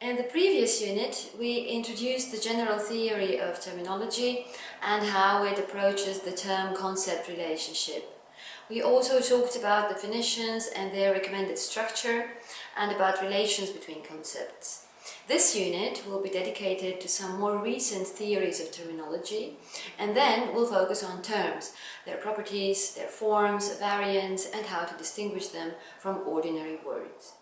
In the previous unit, we introduced the general theory of terminology and how it approaches the term-concept relationship. We also talked about definitions and their recommended structure and about relations between concepts. This unit will be dedicated to some more recent theories of terminology and then we'll focus on terms, their properties, their forms, variants and how to distinguish them from ordinary words.